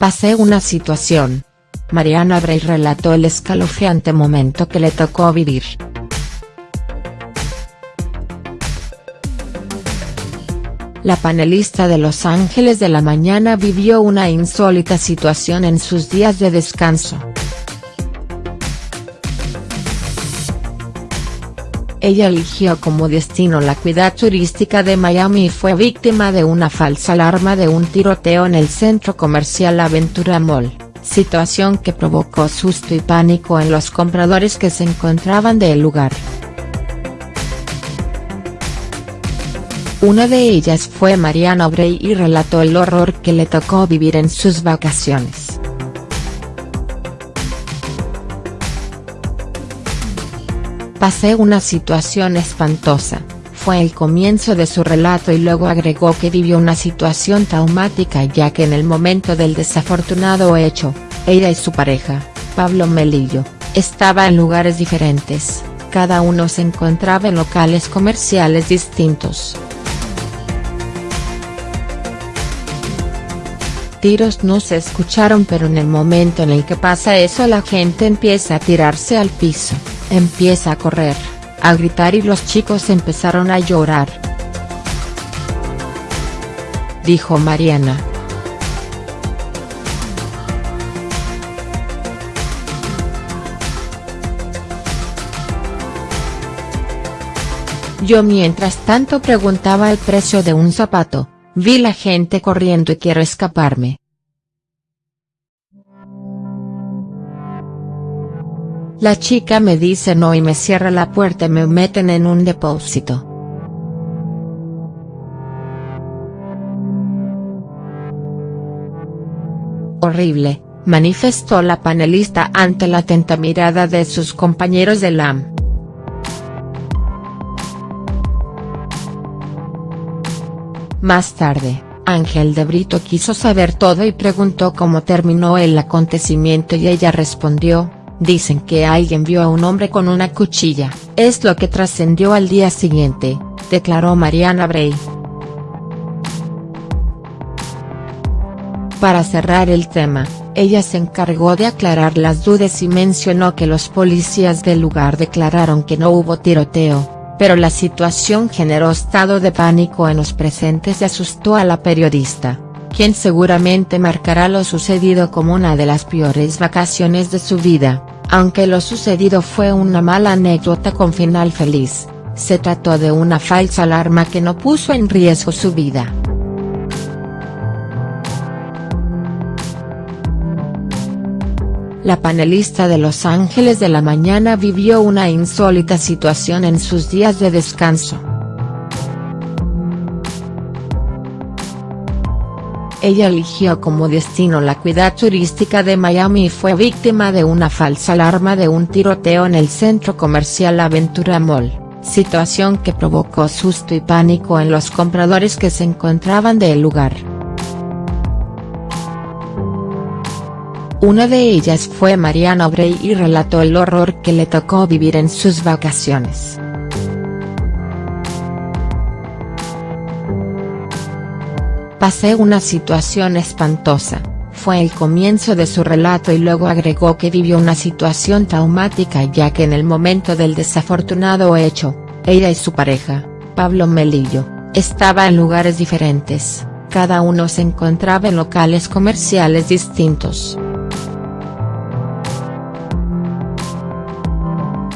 Pasé una situación. Mariana Bray relató el escalofriante momento que le tocó vivir. La panelista de Los Ángeles de la Mañana vivió una insólita situación en sus días de descanso. Ella eligió como destino la cuidad turística de Miami y fue víctima de una falsa alarma de un tiroteo en el centro comercial Aventura Mall, situación que provocó susto y pánico en los compradores que se encontraban del lugar. Una de ellas fue Mariana Bray y relató el horror que le tocó vivir en sus vacaciones. Pasé una situación espantosa, fue el comienzo de su relato y luego agregó que vivió una situación traumática ya que en el momento del desafortunado hecho, ella y su pareja, Pablo Melillo, estaban en lugares diferentes, cada uno se encontraba en locales comerciales distintos. tiros no se escucharon pero en el momento en el que pasa eso la gente empieza a tirarse al piso, empieza a correr, a gritar y los chicos empezaron a llorar. Dijo Mariana. Yo mientras tanto preguntaba el precio de un zapato, Vi la gente corriendo y quiero escaparme. La chica me dice no y me cierra la puerta y me meten en un depósito. Horrible, manifestó la panelista ante la atenta mirada de sus compañeros de LAM. Más tarde, Ángel de Brito quiso saber todo y preguntó cómo terminó el acontecimiento y ella respondió, dicen que alguien vio a un hombre con una cuchilla, es lo que trascendió al día siguiente, declaró Mariana Bray. Para cerrar el tema, ella se encargó de aclarar las dudas y mencionó que los policías del lugar declararon que no hubo tiroteo, pero la situación generó estado de pánico en los presentes y asustó a la periodista, quien seguramente marcará lo sucedido como una de las peores vacaciones de su vida, aunque lo sucedido fue una mala anécdota con final feliz, se trató de una falsa alarma que no puso en riesgo su vida. la panelista de Los Ángeles de la Mañana vivió una insólita situación en sus días de descanso. Ella eligió como destino la cuidad turística de Miami y fue víctima de una falsa alarma de un tiroteo en el centro comercial Aventura Mall, situación que provocó susto y pánico en los compradores que se encontraban del lugar. Una de ellas fue Mariana Bray y relató el horror que le tocó vivir en sus vacaciones. Pasé una situación espantosa, fue el comienzo de su relato y luego agregó que vivió una situación traumática ya que en el momento del desafortunado hecho, ella y su pareja, Pablo Melillo, estaban en lugares diferentes, cada uno se encontraba en locales comerciales distintos.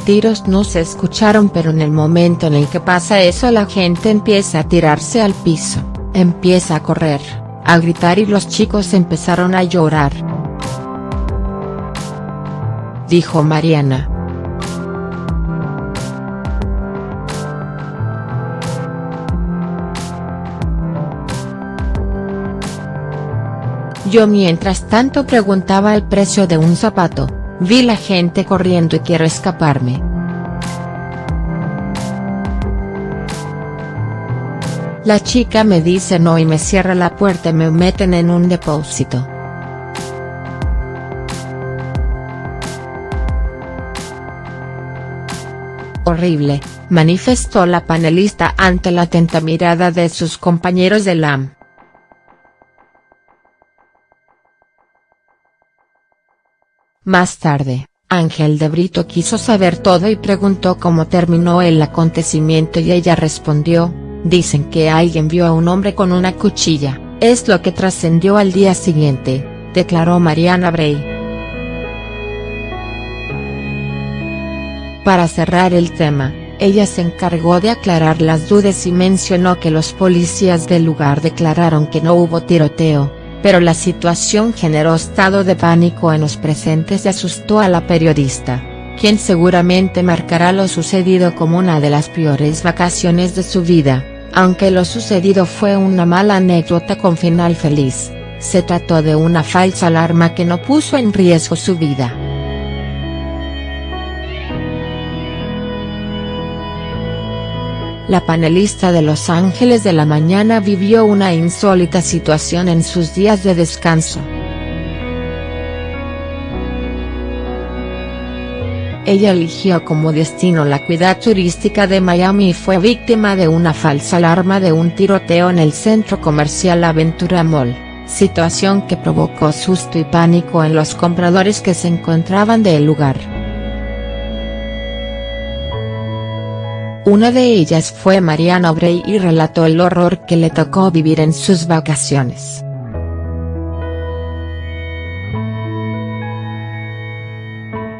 tiros no se escucharon pero en el momento en el que pasa eso la gente empieza a tirarse al piso, empieza a correr, a gritar y los chicos empezaron a llorar. Dijo Mariana. Yo mientras tanto preguntaba el precio de un zapato, Vi la gente corriendo y quiero escaparme. La chica me dice no y me cierra la puerta y me meten en un depósito. Horrible, manifestó la panelista ante la atenta mirada de sus compañeros de LAM. Más tarde, Ángel de Brito quiso saber todo y preguntó cómo terminó el acontecimiento y ella respondió, dicen que alguien vio a un hombre con una cuchilla, es lo que trascendió al día siguiente, declaró Mariana Bray. Para cerrar el tema, ella se encargó de aclarar las dudas y mencionó que los policías del lugar declararon que no hubo tiroteo, pero la situación generó estado de pánico en los presentes y asustó a la periodista, quien seguramente marcará lo sucedido como una de las peores vacaciones de su vida, aunque lo sucedido fue una mala anécdota con final feliz, se trató de una falsa alarma que no puso en riesgo su vida. La panelista de Los Ángeles de la Mañana vivió una insólita situación en sus días de descanso. Ella eligió como destino la cuidad turística de Miami y fue víctima de una falsa alarma de un tiroteo en el centro comercial Aventura Mall, situación que provocó susto y pánico en los compradores que se encontraban del lugar. Una de ellas fue Mariana Obrey y relató el horror que le tocó vivir en sus vacaciones.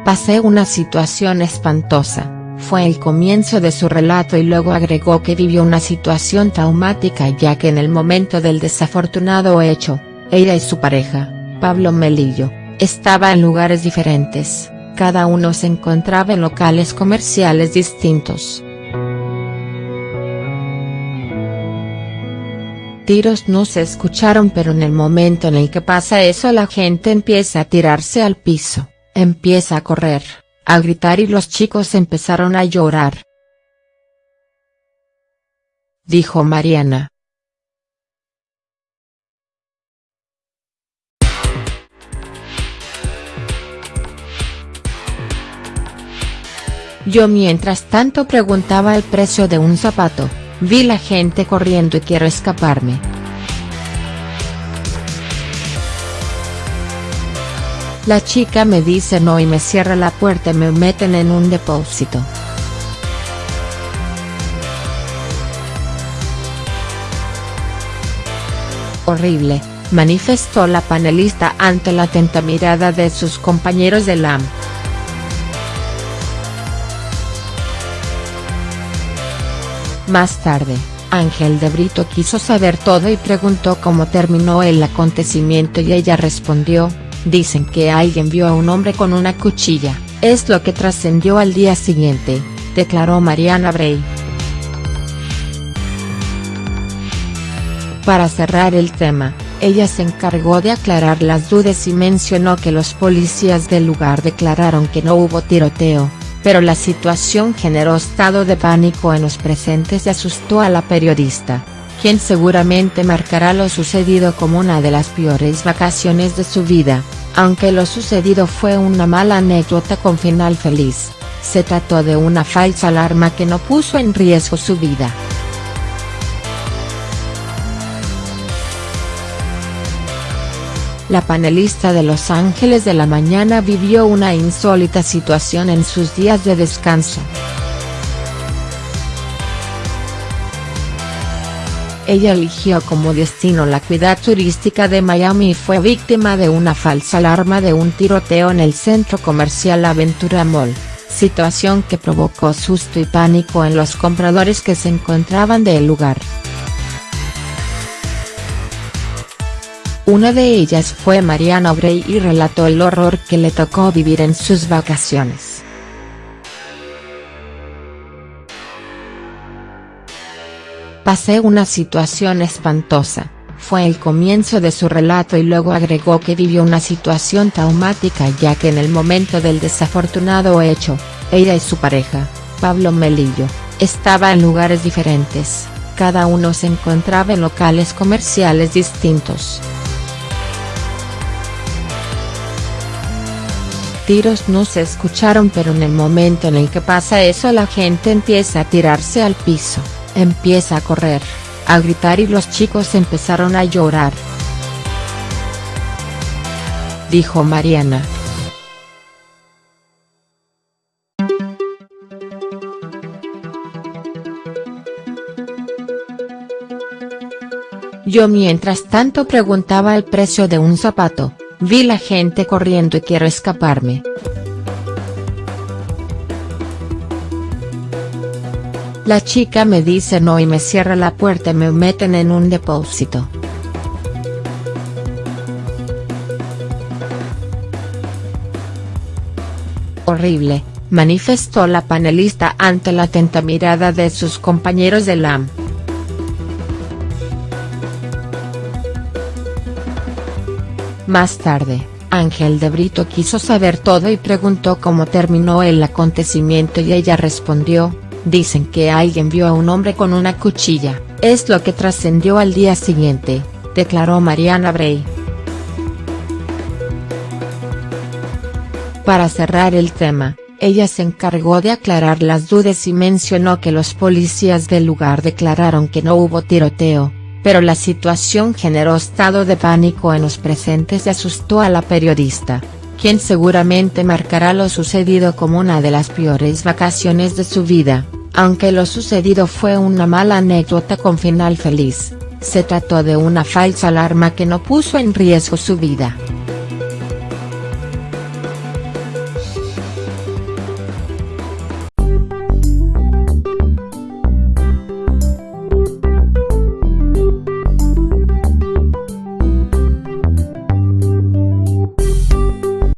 Pasé una situación espantosa, fue el comienzo de su relato y luego agregó que vivió una situación traumática ya que en el momento del desafortunado hecho, ella y su pareja, Pablo Melillo, estaban en lugares diferentes, cada uno se encontraba en locales comerciales distintos. tiros no se escucharon pero en el momento en el que pasa eso la gente empieza a tirarse al piso, empieza a correr, a gritar y los chicos empezaron a llorar. Dijo Mariana. Yo mientras tanto preguntaba el precio de un zapato. Vi la gente corriendo y quiero escaparme. La chica me dice no y me cierra la puerta y me meten en un depósito. Horrible, manifestó la panelista ante la atenta mirada de sus compañeros de LAM. Más tarde, Ángel de Brito quiso saber todo y preguntó cómo terminó el acontecimiento y ella respondió, dicen que alguien vio a un hombre con una cuchilla, es lo que trascendió al día siguiente, declaró Mariana Bray. Para cerrar el tema, ella se encargó de aclarar las dudas y mencionó que los policías del lugar declararon que no hubo tiroteo, pero la situación generó estado de pánico en los presentes y asustó a la periodista, quien seguramente marcará lo sucedido como una de las peores vacaciones de su vida, aunque lo sucedido fue una mala anécdota con final feliz, se trató de una falsa alarma que no puso en riesgo su vida. la panelista de Los Ángeles de la Mañana vivió una insólita situación en sus días de descanso. Ella eligió como destino la cuidad turística de Miami y fue víctima de una falsa alarma de un tiroteo en el centro comercial Aventura Mall, situación que provocó susto y pánico en los compradores que se encontraban del lugar. Una de ellas fue Mariana Obrey y relató el horror que le tocó vivir en sus vacaciones. Pasé una situación espantosa, fue el comienzo de su relato y luego agregó que vivió una situación traumática ya que en el momento del desafortunado hecho, ella y su pareja, Pablo Melillo, estaban en lugares diferentes, cada uno se encontraba en locales comerciales distintos. tiros no se escucharon pero en el momento en el que pasa eso la gente empieza a tirarse al piso, empieza a correr, a gritar y los chicos empezaron a llorar. Dijo Mariana. Yo mientras tanto preguntaba el precio de un zapato, vi la gente corriendo y quiero escaparme. La chica me dice no y me cierra la puerta y me meten en un depósito. Horrible, manifestó la panelista ante la atenta mirada de sus compañeros de LAM. Más tarde, Ángel de Brito quiso saber todo y preguntó cómo terminó el acontecimiento y ella respondió, dicen que alguien vio a un hombre con una cuchilla, es lo que trascendió al día siguiente, declaró Mariana Bray. Para cerrar el tema, ella se encargó de aclarar las dudas y mencionó que los policías del lugar declararon que no hubo tiroteo, pero la situación generó estado de pánico en los presentes y asustó a la periodista, quien seguramente marcará lo sucedido como una de las peores vacaciones de su vida, aunque lo sucedido fue una mala anécdota con final feliz, se trató de una falsa alarma que no puso en riesgo su vida.